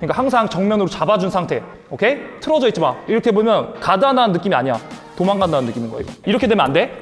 그러니까 항상 정면으로 잡아준 상태. 오케이? 틀어져 있지 마. 이렇게 보면 가다는 느낌이 아니야. 도망간다는 느낌인 이거. 이렇게 되면 안 돼.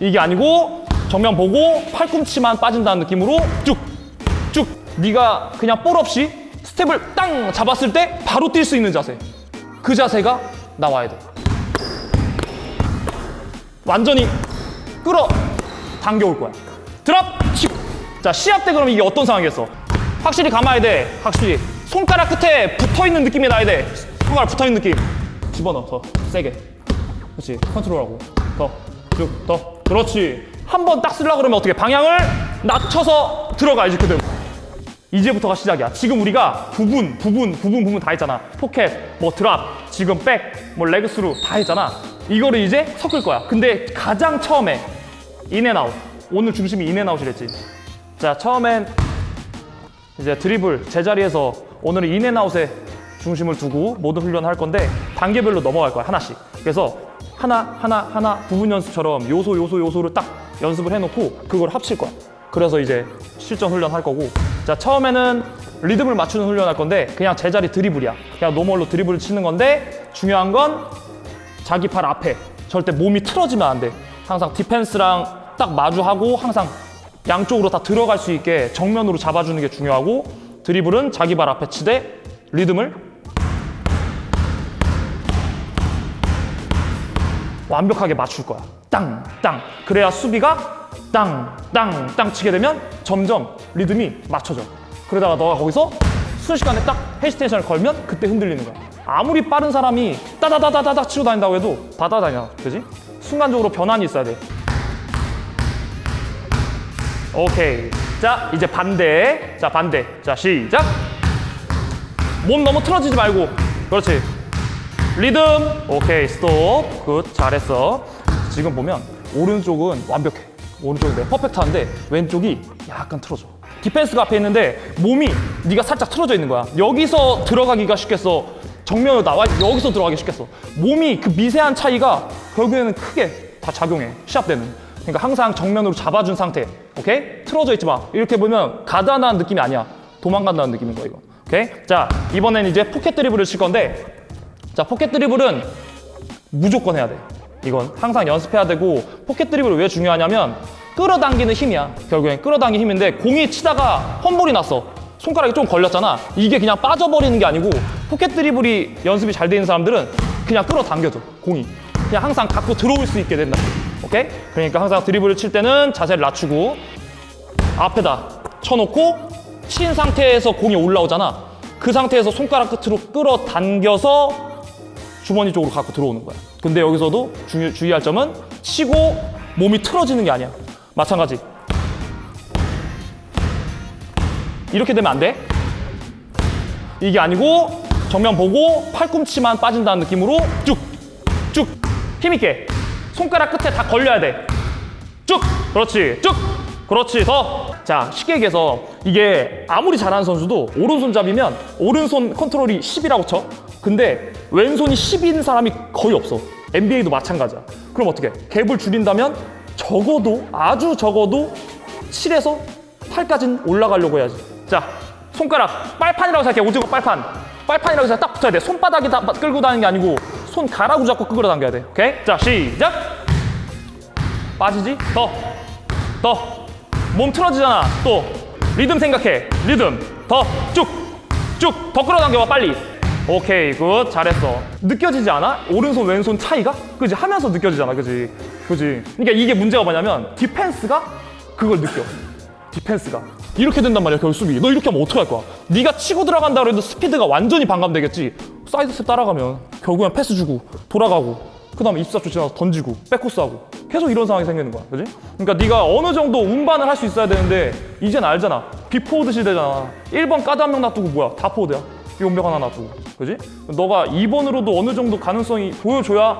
이게 아니고 정면 보고 팔꿈치만 빠진다는 느낌으로 쭉, 쭉. 네가 그냥 볼 없이 스텝을 땅 잡았을 때 바로 뛸 수 있는 자세. 그 자세가 나와야 돼. 완전히 끌어 당겨올 거야. drop, 치. 자, 시합 때 그럼 이게 어떤 상황이겠어? 확실히 감아야 돼. 확실히. 손가락 끝에 붙어 있는 느낌이 나야 돼. 손가락 붙어 있는 느낌. 집어넣어. 더 세게. 그렇지. 컨트롤하고. 더. 쭉. 더. 그렇지. 한 번 딱 쓰려고 그러면 어떻게 방향을 낮춰서 들어가야지 그대로. 이제부터가 시작이야. 지금 우리가 부분, 부분, 부분, 부분 다 했잖아. 포켓, 뭐 drop, 지금 back, 뭐 leg through 다 했잖아. 이거를 이제 섞을 거야. 근데 가장 처음에 in and out. 오늘 중심이 in and out이랬지. 자, 처음엔 이제 드리블 제자리에서 오늘은 in and out에 중심을 두고 모든 훈련을 할 건데 단계별로 넘어갈 거야 하나씩. 그래서 하나 하나 하나 부분 연습처럼 요소 요소 요소를 딱 연습을 해놓고 그걸 합칠 거야. 그래서 이제 실전 훈련 할 거고 자 처음에는 리듬을 맞추는 훈련 할 건데 그냥 제자리 드리블이야. 그냥 normal로 드리블을 치는 건데 중요한 건 자기 팔 앞에 절대 몸이 틀어지면 안 돼. 항상 디펜스랑 딱 마주하고 항상 양쪽으로 다 들어갈 수 있게 정면으로 잡아주는 게 중요하고 드리블은 자기 발 앞에 치되 리듬을 완벽하게 맞출 거야. 땅, 땅. 그래야 수비가 땅, 땅, 땅 치게 되면 점점 리듬이 맞춰져. 그러다가 너가 거기서 순식간에 딱 hesitation을 걸면 그때 흔들리는 거야. 아무리 빠른 사람이 따다다다다다 치고 다닌다고 해도 다다다냐, 그지? 순간적으로 변환이 있어야 돼. 오케이. 자, 이제 반대. 자, 반대. 자, 시작. 몸 너무 틀어지지 말고. 그렇지. 리듬. 오케이. 스톱. good. 잘했어. 지금 보면 오른쪽은 완벽해. 오른쪽은 내가 퍼펙트한데 왼쪽이 약간 틀어져. 디펜스가 앞에 있는데 몸이 네가 살짝 틀어져 있는 거야. 여기서 들어가기가 쉽겠어. 정면으로 나와 여기서 들어가기 쉽겠어. 몸이 그 미세한 차이가 결국에는 크게 다 작용해. 시합 때는. 그러니까 항상 정면으로 잡아준 상태. 오케이? 틀어져 있지 마. 이렇게 보면 간다는 느낌이 아니야. 도망간다는 느낌인 거야, 이거. 오케이? 자, 이번엔 이제 포켓 드리블을 칠 건데 자, 포켓 드리블은 무조건 해야 돼. 이건 항상 연습해야 되고 포켓 드리블이 왜 중요하냐면 끌어당기는 힘이야. 결국엔 끌어당기는 힘인데 공이 치다가 펌블이 났어. 손가락이 좀 걸렸잖아. 이게 그냥 빠져버리는 게 아니고 포켓 드리블이 연습이 잘 되는 사람들은 그냥 끌어당겨줘. 공이. 그냥 항상 갖고 들어올 수 있게 된다. 오케이? 그러니까 항상 드리블을 칠 때는 자세를 낮추고 앞에다 쳐놓고 친 상태에서 공이 올라오잖아. 그 상태에서 손가락 끝으로 끌어당겨서 주머니 쪽으로 갖고 들어오는 거야. 근데 여기서도 주, 주의할 점은 치고 몸이 틀어지는 게 아니야. 마찬가지. 이렇게 되면 안 돼. 이게 아니고 정면 보고 팔꿈치만 빠진다는 느낌으로 쭉, 쭉, 힘있게. 손가락 끝에 다 걸려야 돼. 쭉, 그렇지, 쭉, 그렇지, 더. 자, 쉽게 얘기해서 이게 아무리 잘하는 선수도 오른손잡이면 오른손 컨트롤이 10이라고 쳐. 근데 왼손이 10인 사람이 거의 없어. NBA도 마찬가지야. 그럼 어떻게? 갭을 줄인다면 적어도 아주 적어도 7에서 8까지는 올라가려고 해야지. 자, 손가락 빨판이라고 생각해. 오징어 빨판. 빨판이라고 생각해. 딱 붙어야 돼. 손바닥이 다 끌고 다니는 게 아니고 손 가라고 잡고 끌어당겨야 돼. 오케이? 자, 시작. 빠지지? 더. 더. 몸 틀어지잖아. 또. 리듬 생각해. 리듬. 더. 쭉. 쭉. 더 끌어당겨봐, 빨리. 오케이, good. 잘했어. 느껴지지 않아? 오른손, 왼손 차이가? 그지? 하면서 느껴지잖아. 그지? 그지? 그러니까 이게 문제가 뭐냐면 디펜스가 그걸 느껴. 디펜스가. 이렇게 된단 말이야, 결국 수비. 너 이렇게 하면 어떡할 거야? 네가 치고 들어간다 그래도 스피드가 완전히 반감되겠지. 사이드 스텝 따라가면 결국엔 패스 주고 돌아가고 그 다음에 이십사초 지나서 던지고 백코트 하고 계속 이런 상황이 생기는 거야 그지? 그러니까 네가 어느 정도 운반을 할 수 있어야 되는데 이젠 알잖아 big 포워드 시대잖아 1번 가드 한 명 놔두고 뭐야 다 포워드야 용병 하나 놔두고 그지? 너가 2번으로도 어느 정도 가능성이 보여줘야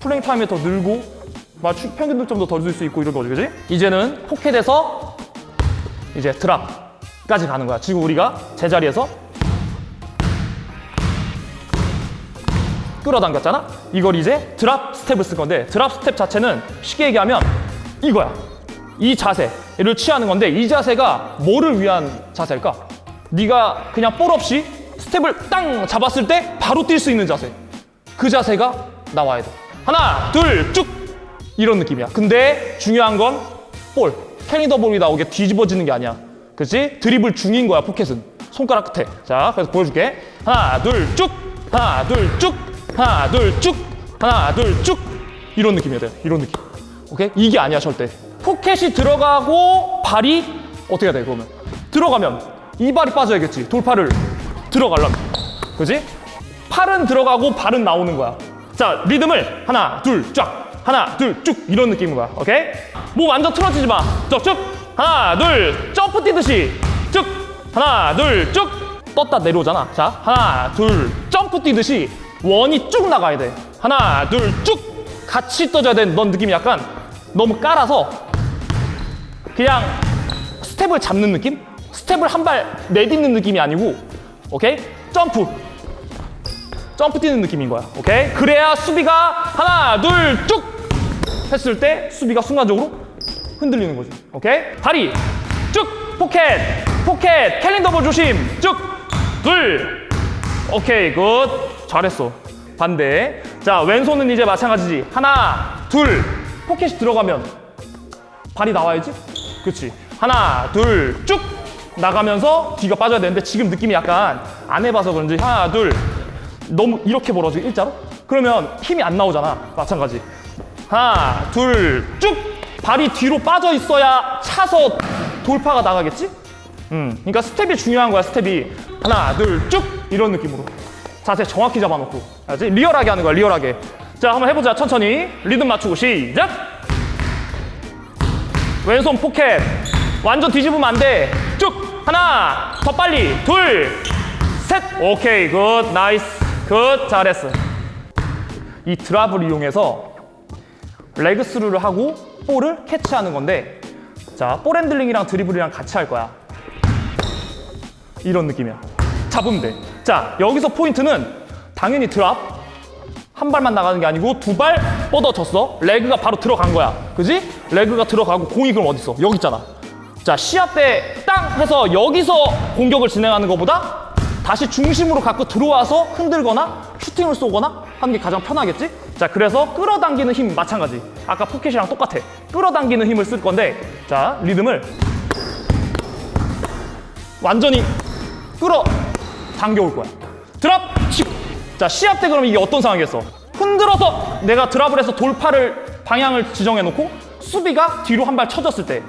playing time이 더 늘고 평균 득점도 더줄수 있고 이런 거지 그지? 이제는 포켓에서 이제 drop까지 가는 거야 지금 우리가 제자리에서 끌어당겼잖아? 이걸 이제 drop 스텝을 쓸 건데 drop 스텝 자체는 쉽게 얘기하면 이거야. 이 자세를 취하는 건데 이 자세가 뭐를 위한 자세일까? 네가 그냥 볼 없이 스텝을 땅 잡았을 때 바로 뛸 수 있는 자세. 그 자세가 나와야 돼. 하나, 둘, 쭉! 이런 느낌이야. 근데 중요한 건 볼. carrying the ball이 나오게 뒤집어지는 게 아니야. 그치? 드리블 중인 거야, 포켓은. 손가락 끝에. 자, 그래서 보여줄게. 하나, 둘, 쭉! 하나, 둘, 쭉! 하나, 둘, 쭉! 하나, 둘, 쭉! 이런 느낌이야, 돼. 이런 느낌. 오케이? 이게 아니야, 절대. 포켓이 들어가고 발이 어떻게 해야 돼, 그러면? 들어가면 이 발이 빠져야겠지. 돌파를 들어가려면. 그지? 팔은 들어가고 발은 나오는 거야. 자, 리듬을 하나, 둘, 쫙. 하나, 둘, 쭉. 이런 느낌인 거야. 오케이? 뭐 완전 틀어지지 마. 쭉, 쭉. 하나, 둘. 점프 뛰듯이. 쭉. 하나, 둘, 쭉. 떴다 내려오잖아. 자, 하나, 둘. 점프 뛰듯이 원이 쭉 나가야 돼. 하나, 둘, 쭉. 같이 떠져야 돼. 넌 느낌이 약간 너무 깔아서 그냥 스텝을 잡는 느낌? 스텝을 한 발 내딛는 느낌이 아니고 오케이? 점프 점프 뛰는 느낌인 거야 오케이? 그래야 수비가 하나 둘 쭉 했을 때 수비가 순간적으로 흔들리는 거지 오케이? 다리. 쭉. 포켓. 포켓. carrying the ball 조심. 쭉둘. 오케이 good. 잘했어. 반대. 자 왼손은 이제 마찬가지지. 하나 둘. 포켓이 들어가면 발이 나와야지. 그렇지 하나 둘. 쭉. 나가면서 뒤가 빠져야 되는데 지금 느낌이 약간 안 해봐서 그런지 하나 둘. 너무 이렇게 벌어져 일자로? 그러면 힘이 안 나오잖아. 마찬가지 하나 둘 쭉! 발이 뒤로 빠져 있어야 차서 돌파가 나가겠지? 음 그러니까 스텝이 중요한 거야 스텝이. 하나 둘 쭉! 이런 느낌으로. 자세 정확히 잡아놓고. 알지? 리얼하게 하는 거야 리얼하게. 자 한번 해보자. 천천히. 리듬 맞추고 시작! 왼손 포켓. 완전 뒤집으면 안 돼 쭉! 하나 더 빨리. 둘 셋. 오케이 good. nice. good. 잘했어. 이 drop을 이용해서 레그 스루를 하고 볼을 캐치하는 건데 자 볼 핸들링이랑 드리블이랑 같이 할 거야 이런 느낌이야 잡으면 돼 자 여기서 포인트는 당연히 drop 한 발만 나가는 게 아니고 두 발 뻗어졌어. leg가 바로 들어간 거야. 그지? leg가 들어가고 공이 그럼 어디 있어? 여기 있잖아. 자, 시합 때 땅 해서 여기서 공격을 진행하는 것보다 다시 중심으로 갖고 들어와서 흔들거나 슈팅을 쏘거나 하는 게 가장 편하겠지? 자, 그래서 끌어당기는 힘 마찬가지. 아까 포켓이랑 똑같아. 끌어당기는 힘을 쓸 건데 자, 리듬을 완전히 끌어 당겨올 거야. 드랍 치고. 자 시합 때 그러면 이게 어떤 상황이겠어? 흔들어서 내가 드랍을 해서 돌파를 방향을 지정해 놓고 수비가 뒤로 한 발 쳐졌을 때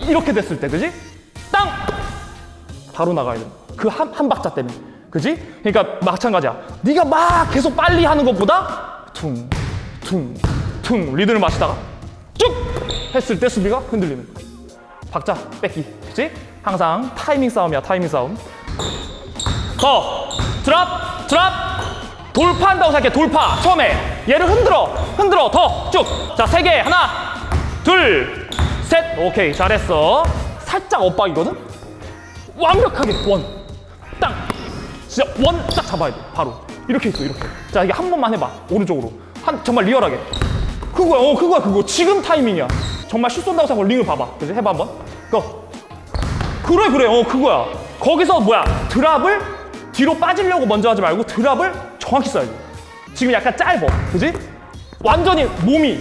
이렇게 됐을 때 그지? 땅 바로 나가야 돼. 그 한 한 박자 때문에. 그지? 그러니까 마찬가지야. 네가 막 계속 빨리 하는 것보다 퉁, 퉁, 퉁 리듬을 맞추다가 쭉 했을 때 수비가 흔들리는 거야. 박자 뺏기. 그지? 항상 타이밍 싸움이야. 타이밍 싸움. 더 드랍 드랍 돌파한다고 생각해 돌파 처음에 얘를 흔들어 흔들어 더 쭉 자 세 개 하나 둘 셋 오케이 잘했어 살짝 엇박이거든 완벽하게 원땅 진짜 원 딱 잡아야 돼. 바로. 이렇게 있어 이렇게. 자 이게 한 번만 해봐. 오른쪽으로. 한 정말 리얼하게. 그거야. 어 그거야 그거. 지금 타이밍이야. 정말 슛 쏜다고 생각하고 링을 봐봐. 그지? 해봐 한번. 고. 그래 그래. 어 그거야. 거기서 뭐야? 드랍을 뒤로 빠지려고 먼저 하지 말고 드랍을 정확히 써야 돼. 지금 약간 짧어. 그지? 완전히 몸이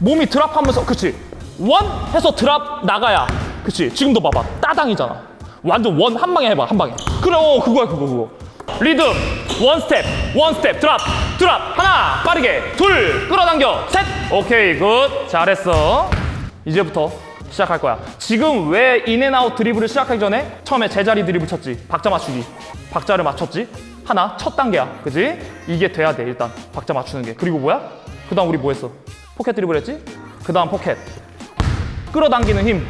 몸이 drop하면서 그치? one 해서 drop 나가야. 그치? 지금도 봐봐. 따당이잖아 완전 one 한 방에 해봐 한 방에 그래 어 그거야 그거 그거 리듬 one 스텝 one 스텝 drop drop 하나 빠르게 둘 끌어당겨 셋 오케이 good 잘했어 이제부터 시작할 거야. 지금 왜 in and out 드리블을 시작하기 전에 처음에 제자리 드리블 쳤지. 박자 맞추기. 박자를 맞췄지. 하나 첫 단계야. 그지? 이게 돼야 돼 일단 박자 맞추는 게. 그리고 뭐야? 그 다음 우리 뭐 했어? 포켓 드리블 했지? 그 다음 포켓. 끌어당기는 힘.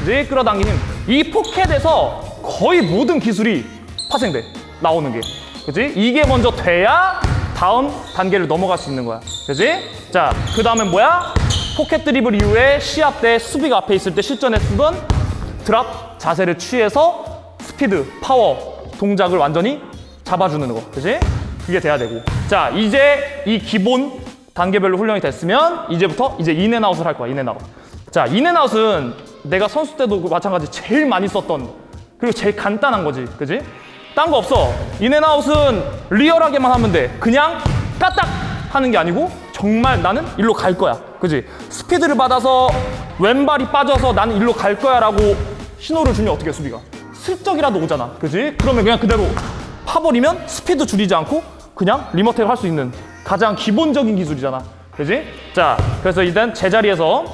그지? 끌어당기는 힘. 이 포켓에서 거의 모든 기술이 파생돼. 나오는 게. 그지? 이게 먼저 돼야 다음 단계를 넘어갈 수 있는 거야. 그지? 자, 그 다음엔 뭐야? 포켓 드리블 이후에 시합 때 수비가 앞에 있을 때 실전에 쓰던 drop 자세를 취해서 스피드, 파워 동작을 완전히 잡아주는 거. 그지? 그게 돼야 되고. 자, 이제 이 기본 단계별로 훈련이 됐으면 이제부터 이제 인앤아웃을 할 거야, 인앤아웃. 자, 인앤아웃은 내가 선수 때도 그 마찬가지 제일 많이 썼던 그리고 제일 간단한 거지. 그지? 딴 거 없어. in and out은 리얼하게만 하면 돼. 그냥 까딱 하는 게 아니고 정말 나는 일로 갈 거야. 그지? 스피드를 받아서 왼발이 빠져서 나는 일로 갈 거야 라고 신호를 주면 어떻게 해, 수비가? 슬쩍이라도 오잖아. 그지? 그러면 그냥 그대로 파버리면 스피드 줄이지 않고 그냥 rim attack을 할수 있는 가장 기본적인 기술이잖아. 그지? 자, 그래서 일단 제자리에서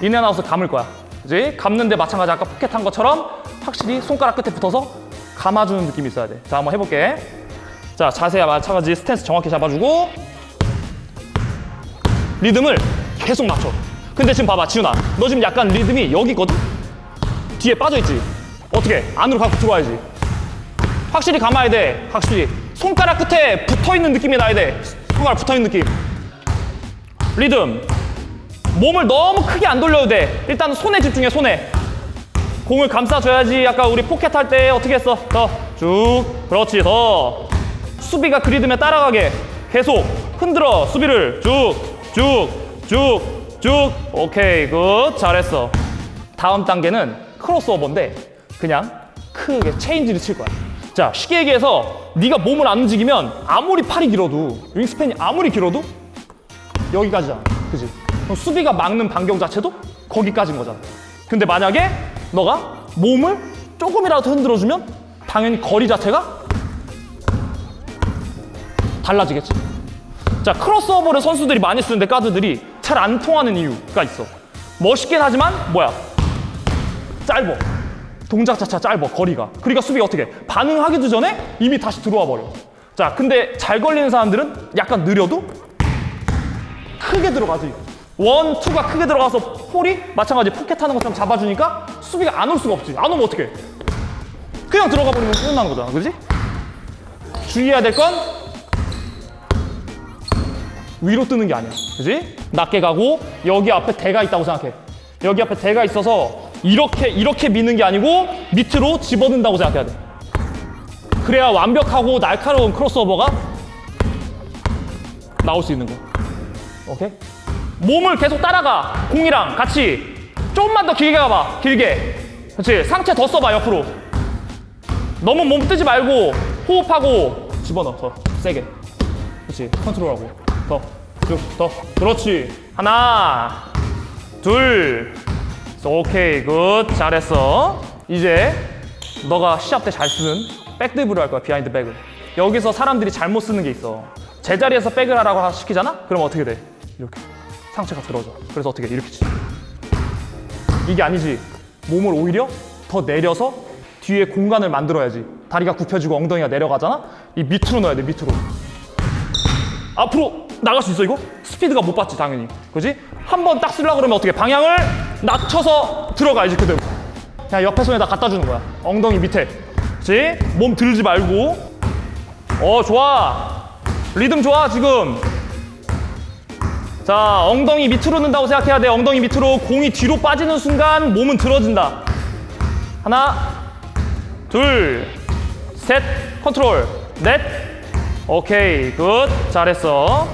in and out을 감을 거야. 그지? 감는데 마찬가지 아까 포켓 한 것처럼 확실히 손가락 끝에 붙어서 감아주는 느낌이 있어야 돼. 자, 한번 해볼게. 자, 자세야 마찬가지 스탠스 정확히 잡아주고 리듬을 계속 맞춰. 근데 지금 봐봐, 지훈아. 너 지금 약간 리듬이 여기 있거든? 뒤에 빠져있지? 어떻게? 안으로 갖고 들어와야지. 확실히 감아야 돼. 확실히. 손가락 끝에 붙어있는 느낌이 나야 돼. 손가락 붙어있는 느낌. 리듬. 몸을 너무 크게 안 돌려도 돼. 일단 손에 집중해, 손에. 공을 감싸줘야지. 아까 우리 포켓 할 때 어떻게 했어? 더. 쭉. 그렇지, 더. 수비가 그 리듬에 따라가게. 계속 흔들어. 수비를 쭉, 쭉, 쭉, 쭉. 오케이, good. 잘했어. 다음 단계는 크로스오버인데 그냥 크게 체인지를 칠 거야. 자, 쉽게 얘기해서 네가 몸을 안 움직이면 아무리 팔이 길어도 wingspan이 아무리 길어도 여기까지잖아. 그지? 수비가 막는 반경 자체도 거기까지인 거잖아. 근데 만약에 너가 몸을 조금이라도 흔들어주면 당연히 거리 자체가 달라지겠지. 자, 크로스오버를 선수들이 많이 쓰는데 가드들이 잘 안 통하는 이유가 있어. 멋있긴 하지만 뭐야? 짧어. 동작 자체가 짧어, 거리가. 그러니까 수비가 어떻게 해? 반응하기도 전에 이미 다시 들어와 버려. 자, 근데 잘 걸리는 사람들은 약간 느려도 크게 들어가지. 원, 투가 크게 들어가서 폴이 마찬가지 포켓 하는 것처럼 잡아주니까 수비가 안 올 수가 없지. 안 오면 어떡해? 그냥 들어가 버리면 끝나는 거잖아. 그지? 주의해야 될 건 위로 뜨는 게 아니야. 그지? 낮게 가고 여기 앞에 대가 있다고 생각해. 여기 앞에 대가 있어서 이렇게 이렇게 미는 게 아니고 밑으로 집어넣는다고 생각해야 돼. 그래야 완벽하고 날카로운 크로스오버가 나올 수 있는 거야. 오케이? 몸을 계속 따라가. 공이랑 같이. 조금만 더 길게 가봐. 길게. 그렇지. 상체 더 써봐, 옆으로. 너무 몸 뜨지 말고 호흡하고 집어넣어. 더 세게. 그렇지. 컨트롤하고. 더. 쭉. 더. 그렇지. 하나. 둘. 오케이. good. 잘했어. 이제 너가 시합 때 잘 쓰는 back 드리블 할 거야. behind back을. 여기서 사람들이 잘못 쓰는 게 있어. 제자리에서 back을 하라고 시키잖아? 그럼 어떻게 돼? 이렇게. 상체가 들어져. 그래서 어떻게 해? 이렇게 치지. 이게 아니지. 몸을 오히려 더 내려서 뒤에 공간을 만들어야지. 다리가 굽혀지고 엉덩이가 내려가잖아? 이 밑으로 넣어야 돼, 밑으로. 앞으로 나갈 수 있어, 이거? 스피드가 못 받지, 당연히. 그지? 한 번 딱 쓰려고 그러면 어떻게 해? 방향을 낮춰서 들어가야지, 그대로. 그냥 옆에 손에다 갖다 주는 거야. 엉덩이 밑에. 그지? 몸 들지 말고. 어, 좋아. 리듬 좋아, 지금. 자, 엉덩이 밑으로 넣는다고 생각해야 돼. 엉덩이 밑으로 공이 뒤로 빠지는 순간 몸은 들어진다. 하나, 둘, 셋, 컨트롤, 넷. 오케이, good. 잘했어.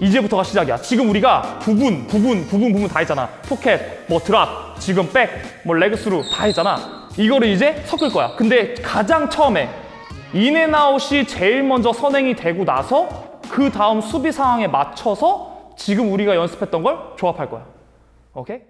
이제부터가 시작이야. 지금 우리가 부분, 부분, 부분, 부분 다 했잖아. 포켓, 뭐 drop, 지금 back, 뭐 leg through 다 했잖아. 이거를 이제 섞을 거야. 근데 가장 처음에 인앤아웃이 제일 먼저 선행이 되고 나서 그 다음 수비 상황에 맞춰서 지금 우리가 연습했던 걸 조합할 거야. 오케이?